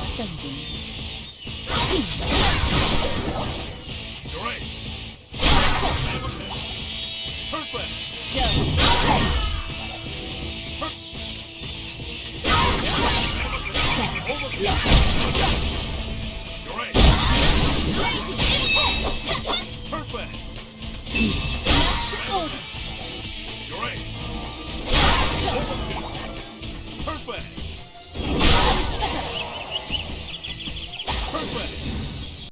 standing. Perfect. Perfect conquest!